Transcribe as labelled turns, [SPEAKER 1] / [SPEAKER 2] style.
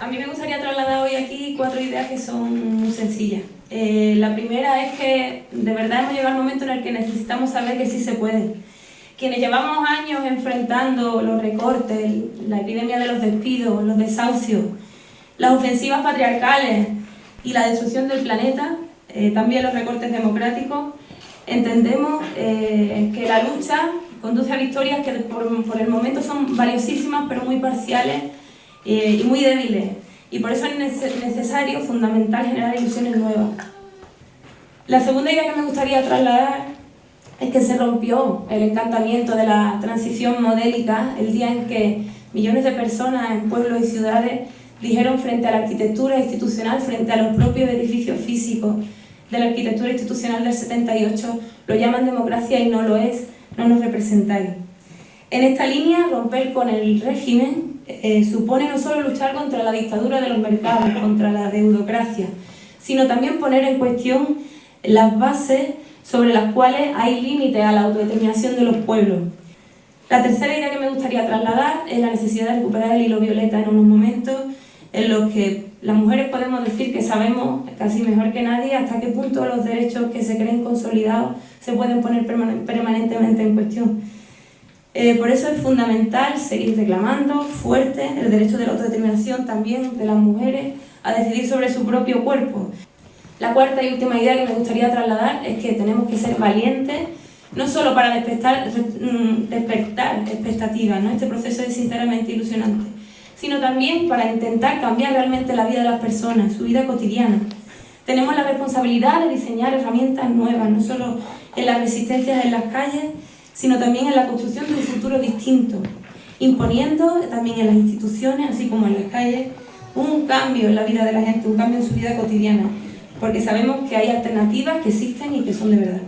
[SPEAKER 1] A mí me gustaría trasladar hoy aquí cuatro ideas que son muy sencillas. Eh, la primera es que de verdad hemos llegado al momento en el que necesitamos saber que sí se puede. Quienes llevamos años enfrentando los recortes, la epidemia de los despidos, los desahucios, las ofensivas patriarcales y la destrucción del planeta, eh, también los recortes democráticos, entendemos eh, que la lucha conduce a victorias que por, por el momento son valiosísimas pero muy parciales eh, y muy débiles. Y por eso es necesario, fundamental, generar ilusiones nuevas. La segunda idea que me gustaría trasladar es que se rompió el encantamiento de la transición modélica el día en que millones de personas en pueblos y ciudades dijeron frente a la arquitectura institucional, frente a los propios edificios físicos de la arquitectura institucional del 78, lo llaman democracia y no lo es, no nos representáis. En esta línea, romper con el régimen eh, supone no solo luchar contra la dictadura de los mercados, contra la deudocracia, sino también poner en cuestión las bases sobre las cuales hay límites a la autodeterminación de los pueblos. La tercera idea que me gustaría trasladar es la necesidad de recuperar el hilo violeta en unos momentos en los que las mujeres podemos decir que sabemos casi mejor que nadie hasta qué punto los derechos que se creen consolidados se pueden poner permanentemente en cuestión. Eh, por eso es fundamental seguir reclamando fuerte el derecho de la autodeterminación también de las mujeres a decidir sobre su propio cuerpo. La cuarta y última idea que me gustaría trasladar es que tenemos que ser valientes, no solo para despertar, mm, despertar expectativas, ¿no? este proceso es sinceramente ilusionante, sino también para intentar cambiar realmente la vida de las personas, su vida cotidiana. Tenemos la responsabilidad de diseñar herramientas nuevas, no solo en las resistencias en las calles, sino también en la construcción de un futuro distinto, imponiendo también en las instituciones, así como en las calles, un cambio en la vida de la gente, un cambio en su vida cotidiana, porque sabemos que hay alternativas que existen y que son de verdad.